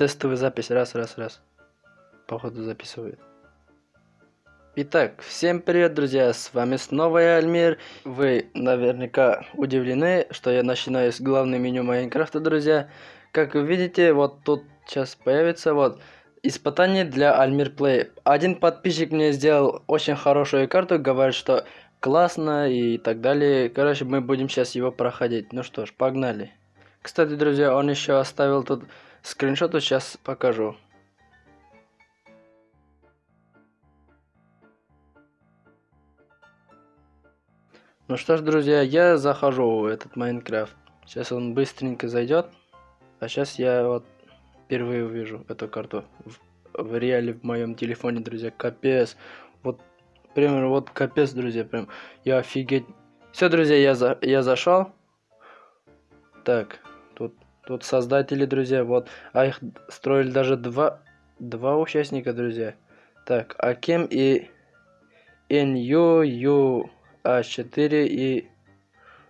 Тестовая запись. Раз, раз, раз. Походу записывает. Итак, всем привет, друзья! С вами снова я, Альмир. Вы наверняка удивлены, что я начинаю с главного меню Майнкрафта, друзья. Как вы видите, вот тут сейчас появится вот испытание для Альмир Плей. Один подписчик мне сделал очень хорошую карту, говорит, что классно и так далее. Короче, мы будем сейчас его проходить. Ну что ж, погнали. Кстати, друзья, он еще оставил тут скриншот, сейчас покажу. Ну что ж, друзья, я захожу в этот Майнкрафт. Сейчас он быстренько зайдет. А сейчас я вот впервые увижу эту карту в, в реале в моем телефоне, друзья. Капец. Вот, прям вот капец, друзья. Прям я офигеть. Все, друзья, я, за, я зашел. Так, тут, тут создатели, друзья, вот. А их строили даже два, два участника, друзья. Так, Акем и NU, Ю, А4 и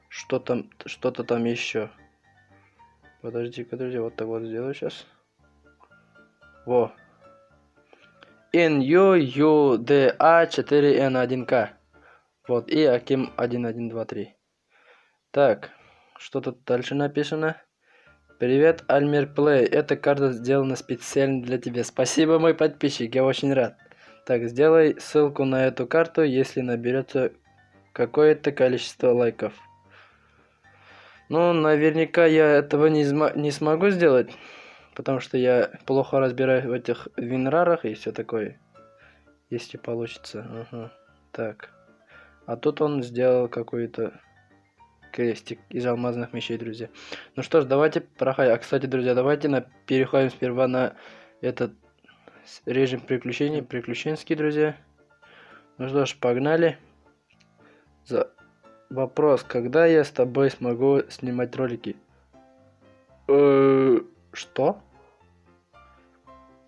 что там, что-то там еще. Подождите-ка, друзья, вот так вот сделаю сейчас. Во. NU, UDA 4N1K. Вот, и Аким 1123. Так, что тут дальше написано? Привет, Альмир Плей. Эта карта сделана специально для тебя. Спасибо, мой подписчик, я очень рад. Так, сделай ссылку на эту карту, если наберется какое-то количество лайков. Ну, наверняка я этого не, не смогу сделать, потому что я плохо разбираюсь в этих винрарах и все такое. Если получится. Ага. Так. А тут он сделал какой-то крестик из алмазных мечей, друзья. Ну что ж, давайте проходим. А, кстати, друзья, давайте на... переходим сперва на этот режим приключений, приключенский, друзья. Ну что ж, погнали. За... Вопрос, когда я с тобой смогу снимать ролики? Э, что?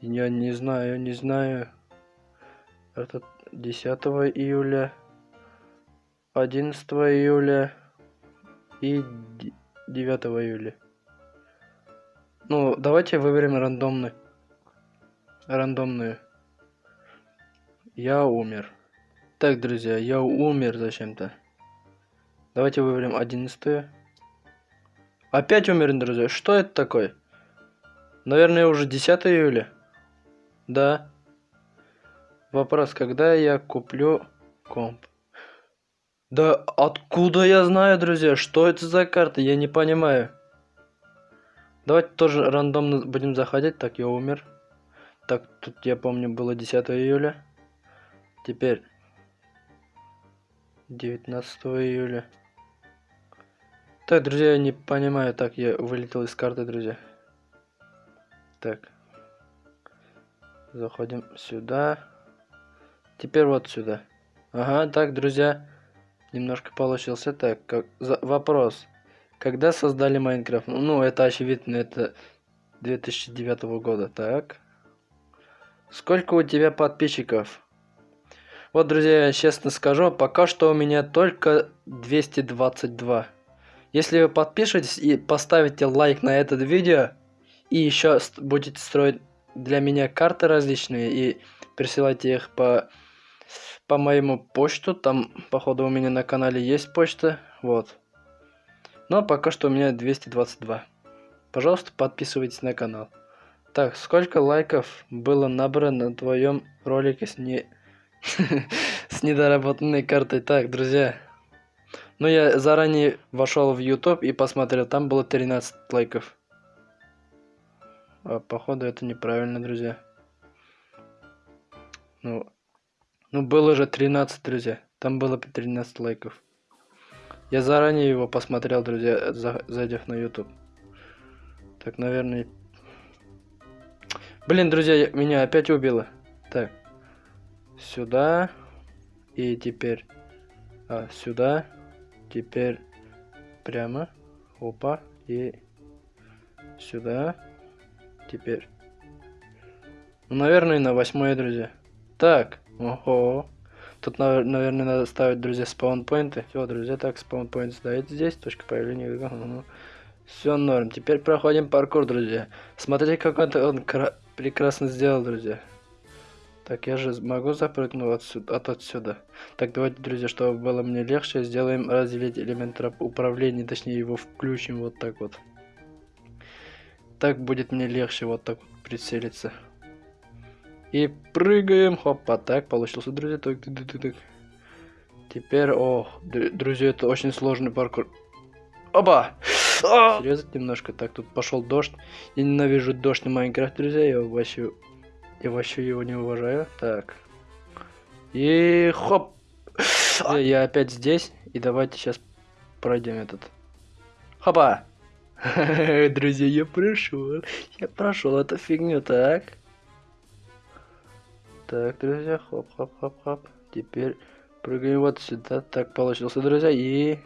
Я не знаю, не знаю. Это 10 июля, 11 июля и 9 июля. Ну, давайте выберем рандомный. Рандомную. Я умер. Так, друзья, я умер зачем-то. Давайте выберем 11. Опять умер, друзья. Что это такое? Наверное, уже 10 июля. Да. Вопрос, когда я куплю комп? Да откуда я знаю, друзья? Что это за карта? Я не понимаю. Давайте тоже рандомно будем заходить. Так, я умер. Так, тут я помню было 10 июля. Теперь 19 июля. Так, друзья, я не понимаю. Так, я вылетел из карты, друзья. Так. Заходим сюда. Теперь вот сюда. Ага, так, друзья. Немножко получился. Так, как... За... вопрос. Когда создали Майнкрафт? Ну, это очевидно, это 2009 года. Так. Сколько у тебя подписчиков? Вот, друзья, я честно скажу, пока что у меня только 222. Если вы подпишетесь и поставите лайк на это видео, и еще будете строить для меня карты различные и присылайте их по по моему почту, там походу у меня на канале есть почта, вот. Но пока что у меня 222. Пожалуйста, подписывайтесь на канал. Так, сколько лайков было набрано на твоем ролике с не с недоработанной картой? Так, друзья, ну, я заранее вошел в YouTube и посмотрел, там было 13 лайков. А, походу, это неправильно, друзья. Ну, ну, было же 13, друзья. Там было 13 лайков. Я заранее его посмотрел, друзья, зайдя на YouTube. Так, наверное... Блин, друзья, меня опять убило. Так. Сюда. И теперь... А, сюда теперь прямо опа и сюда теперь ну наверное на восьмое друзья так ого тут наверное надо ставить друзья спаунпоинты все друзья так спаунпоинт ставить здесь точка появления ну, Все норм. Теперь проходим паркур, друзья. Смотрите, как он, он прекрасно сделал, друзья. Так, я же могу запрыгнуть отсюда, от отсюда. Так, давайте, друзья, чтобы было мне легче, сделаем разделить элемент управления, точнее его включим вот так вот. Так будет мне легче вот так вот прицелиться. И прыгаем. Хопа, так, получился, друзья. Так, так, так, так. Теперь, о, друзья, это очень сложный паркур. Оба! Срезать немножко. Так, тут пошел дождь. Я ненавижу дождь на Майнкрафт, друзья. Я вообще я вообще его не уважаю. Так. И хоп. Я опять здесь. И давайте сейчас пройдем этот. Хопа. Друзья, я прошел. Я прошел эту фигню, так. Так, друзья, хоп-хоп-хоп-хоп. Теперь прыгаем вот сюда. Так, получился, друзья. И...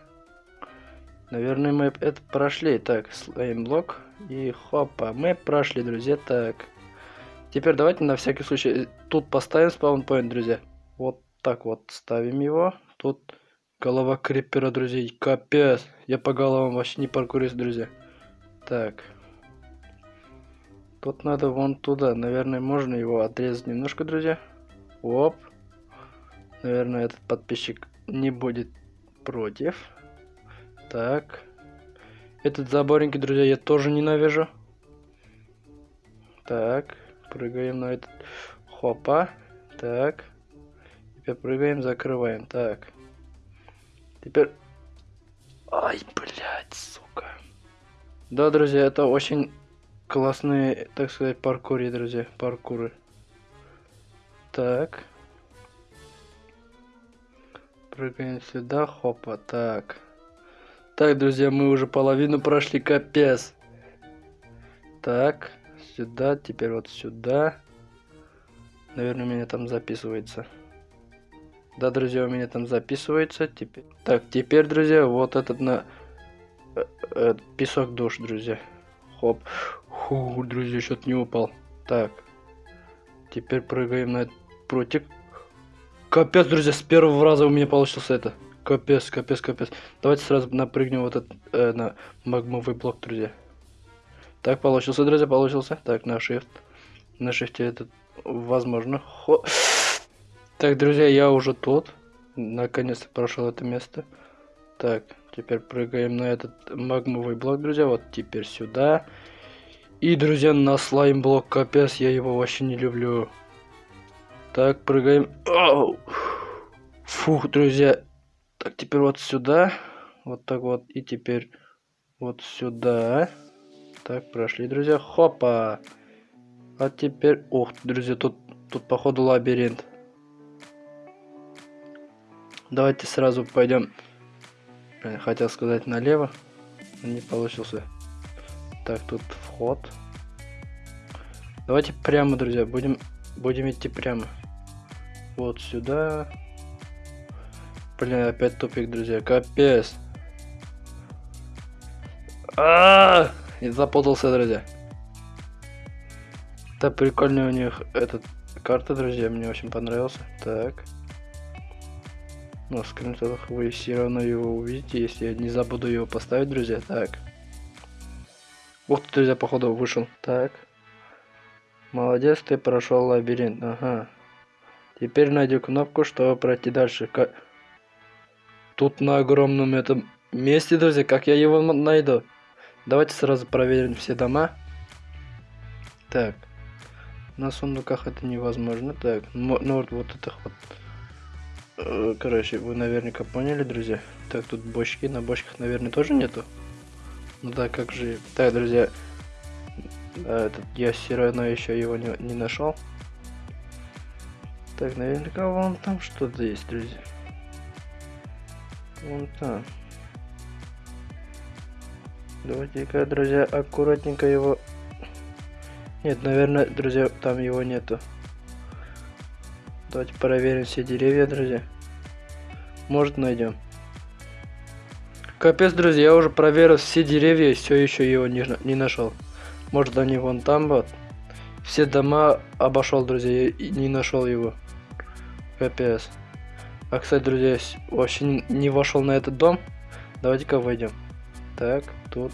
Наверное, мы это прошли. Так, слайм-блок. И хопа, мы прошли, друзья. Так. Теперь давайте на всякий случай тут поставим спаунпоинт, друзья. Вот так вот ставим его. Тут голова крипера, друзья. Капец. Я по головам вообще не паркурист, друзья. Так. Тут надо вон туда. Наверное, можно его отрезать немножко, друзья. Оп. Наверное, этот подписчик не будет против. Так. Этот заборенький, друзья, я тоже ненавижу. Так. Прыгаем на этот. Хопа. Так. Теперь прыгаем, закрываем. Так. Теперь... Ай, блядь, сука. Да, друзья, это очень классные, так сказать, паркуры, друзья. Паркуры. Так. Прыгаем сюда, хопа, так. Так, друзья, мы уже половину прошли, капец. Так сюда, теперь вот сюда. Наверное, у меня там записывается. Да, друзья, у меня там записывается. Теперь... Так, теперь, друзья, вот этот на... Э, э, песок душ, друзья. Хоп. Фу, друзья, что-то не упал. Так. Теперь прыгаем на этот прутик. Капец, друзья, с первого раза у меня получился это. Капец, капец, капец. Давайте сразу напрыгнем вот этот, э, на магмовый блок, друзья. Так, получился, друзья, получился. Так, на shift. На шифте это возможно. Хо... Так, друзья, я уже тут. Наконец-то прошел это место. Так, теперь прыгаем на этот магмовый блок, друзья. Вот теперь сюда. И, друзья, на слайм блок. Капец, я его вообще не люблю. Так, прыгаем. Оу! Фух, друзья. Так, теперь вот сюда. Вот так вот. И теперь вот сюда. Так, прошли, друзья. Хопа! А теперь... Ух, друзья, тут, тут походу лабиринт. Давайте сразу пойдем. Хотел сказать налево. Не получился. Так, тут вход. Давайте прямо, друзья. Будем, будем идти прямо. Вот сюда. Блин, опять тупик, друзья. Капец. А, -а, -а! И запутался, друзья. Да, прикольная у них эта карта, друзья, мне очень понравился. Так. Но в скриншотах вы все равно его увидите, если я не забуду его поставить, друзья. Так. Ух ты, друзья, походу вышел. Так. Молодец, ты прошел лабиринт. Ага. Теперь найди кнопку, чтобы пройти дальше. Как... Тут на огромном этом месте, друзья, как я его найду? Давайте сразу проверим все дома. Так. На сундуках это невозможно. Так, ну вот, вот это вот. Э, короче, вы наверняка поняли, друзья. Так, тут бочки. На бочках, наверное, тоже нету. Ну да, как же. Так, друзья. Этот, я все равно еще его не, не нашел. Так, наверняка вон там что-то есть, друзья. Вон там. Давайте-ка, друзья, аккуратненько его... Нет, наверное, друзья, там его нету. Давайте проверим все деревья, друзья. Может, найдем. Капец, друзья, я уже проверил все деревья, все еще его не, не нашел. Может, они вон там вот. Все дома обошел, друзья, и не нашел его. Капец. А, кстати, друзья, вообще не вошел на этот дом. Давайте-ка войдем. Так, тут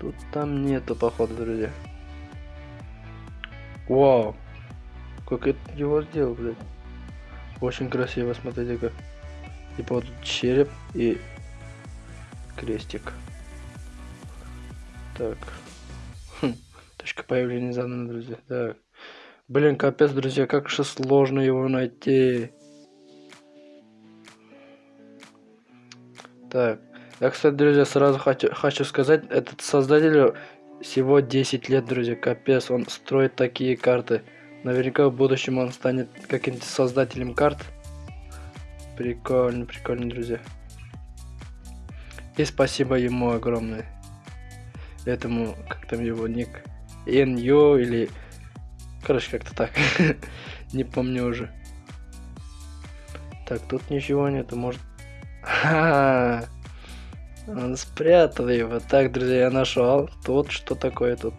Тут там нету, походу, друзья. Вау. Как это его сделал, блядь. Очень красиво, смотрите-ка. Типа вот череп и крестик. Так. Хм. Точка появления задана, друзья. Так. Блин, капец, друзья, как же сложно его найти. Так. Я, кстати, друзья, сразу хочу, хочу сказать, этот создатель всего 10 лет, друзья, капец, он строит такие карты. Наверняка в будущем он станет каким-то создателем карт. Прикольно, прикольно, друзья. И спасибо ему огромное. Этому, как там его ник, NU или... Короче, как-то так. Не помню уже. Так, тут ничего нету, может... -ха -ха. Он спрятал его. Так, друзья, я нашел. Тут что такое тут?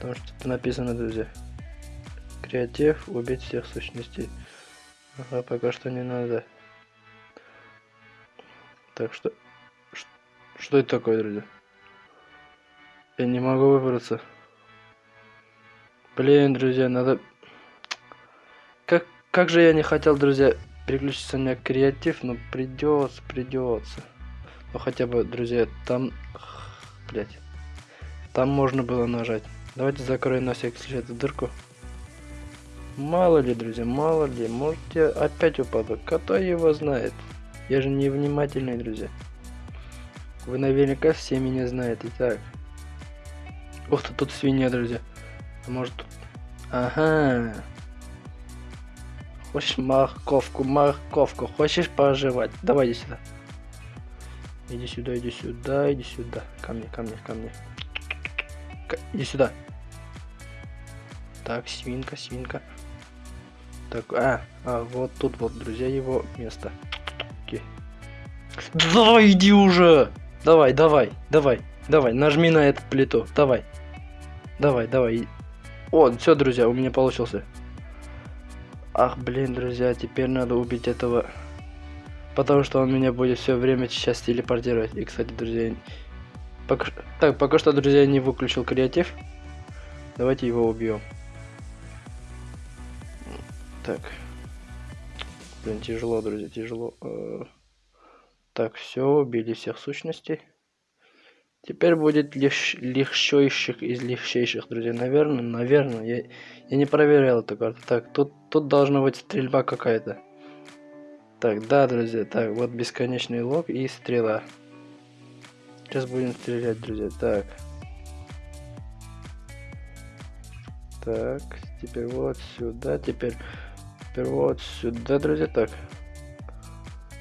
Там что-то написано, друзья. Креатив, убить всех сущностей. Ага, пока что не надо. Так что... Что это такое, друзья? Я не могу выбраться. Блин, друзья, надо... Как, как же я не хотел, друзья, переключиться на креатив, но придется, придется. Ну хотя бы, друзья, там... Блять. Там можно было нажать. Давайте закроем на всякий случай эту дырку. Мало ли, друзья, мало ли. Может я опять упаду. Кто его знает? Я же невнимательный, друзья. Вы наверняка все меня знаете. Так. Ух ты, тут свинья, друзья. А может тут... Ага. Хочешь морковку, морковку. Хочешь пожевать? Давай иди сюда. Иди сюда, иди сюда, иди сюда. Ко мне, ко мне, ко мне. К... Иди сюда. Так, свинка, свинка. Так, а, а, вот тут вот, друзья, его место. Давай, иди уже! Давай, давай, давай, давай, нажми на эту плиту, давай. Давай, давай. О, все, друзья, у меня получился. Ах, блин, друзья, теперь надо убить этого Потому что он меня будет все время сейчас телепортировать. И, кстати, друзья... Пока... Так, пока что, друзья, не выключил креатив. Давайте его убьем. Так. Блин, тяжело, друзья, тяжело. Так, все, убили всех сущностей. Теперь будет легч... легчайших из легчайших, друзья. Наверное, наверное. Я, я не проверял эту карту. Так, тут, тут должна быть стрельба какая-то. Так, да, друзья, так, вот бесконечный лог и стрела. Сейчас будем стрелять, друзья, так. Так, теперь вот сюда, теперь, теперь вот сюда, друзья, так.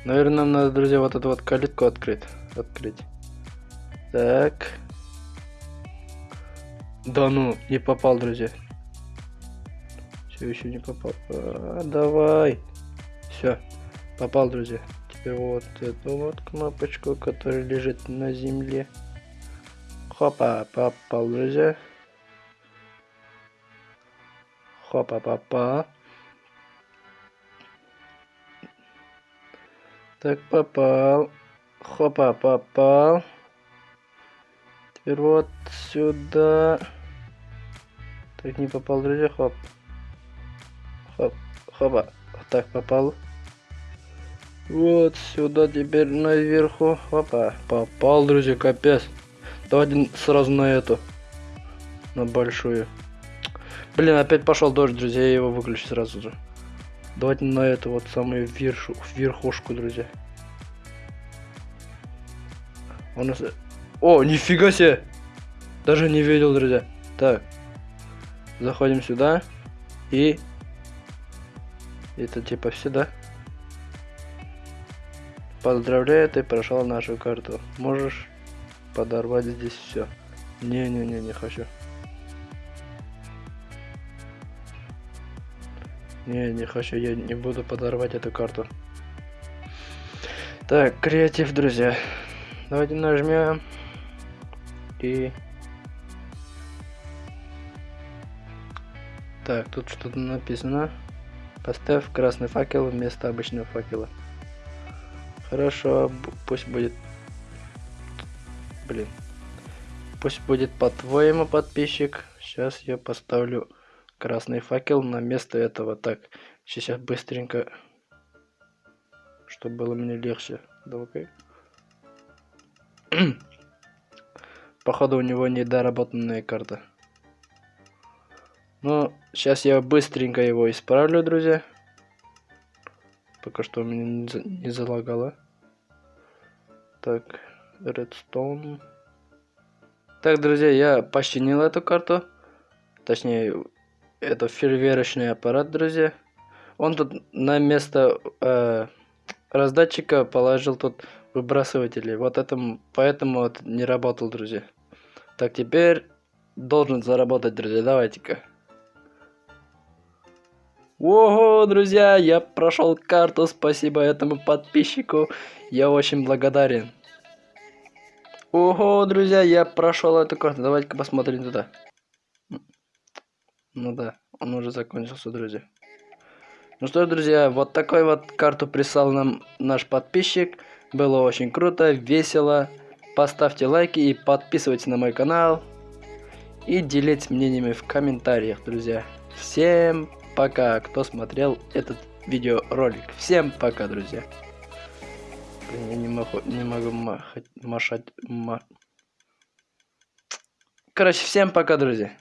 Наверное, нам надо, друзья, вот эту вот калитку открыть. Открыть. Так. Да ну, не попал, друзья. Все еще не попал. А, давай. Все. Попал, друзья. Теперь вот эту вот кнопочку, которая лежит на земле. Хопа, попал, друзья. Хопа, попал. Так, попал. Хопа, попал. Теперь вот сюда. Так, не попал, друзья. Хоп. Хоп. Хопа. Так, попал. Вот сюда теперь наверху. Опа, попал, друзья, капец. Давайте сразу на эту. На большую. Блин, опять пошел дождь, друзья, я его выключу сразу же. Давайте на эту вот самую вершу, верхушку, друзья. У нас... О, нифига себе! Даже не видел, друзья. Так. Заходим сюда. И... Это типа сюда. Поздравляю, ты прошел нашу карту. Можешь подорвать здесь все. Не-не-не, не хочу. Не, не хочу, я не буду подорвать эту карту. Так, креатив, друзья. Давайте нажмем. И... Так, тут что-то написано. Поставь красный факел вместо обычного факела. Хорошо, пусть будет... Блин. Пусть будет по-твоему, подписчик. Сейчас я поставлю красный факел на место этого. Так, сейчас быстренько, чтобы было мне легче. Давай. Походу у него недоработанная карта. Ну, сейчас я быстренько его исправлю, друзья. Пока что у меня не залагало. Так, Redstone. Так, друзья, я починил эту карту. Точнее, это фейерверочный аппарат, друзья. Он тут на место э, раздатчика положил тут выбрасыватели. Вот этому, поэтому вот не работал, друзья. Так, теперь должен заработать, друзья. Давайте-ка. Ого, друзья, я прошел карту, спасибо этому подписчику. Я очень благодарен. Ого, друзья, я прошел эту карту. Давайте-ка посмотрим туда. Ну да, он уже закончился, друзья. Ну что, друзья, вот такой вот карту прислал нам наш подписчик. Было очень круто, весело. Поставьте лайки и подписывайтесь на мой канал. И делитесь мнениями в комментариях, друзья. Всем пока, кто смотрел этот видеоролик. Всем пока, друзья. Блин, я не могу, не могу махать, машать. Ма... Короче, всем пока, друзья.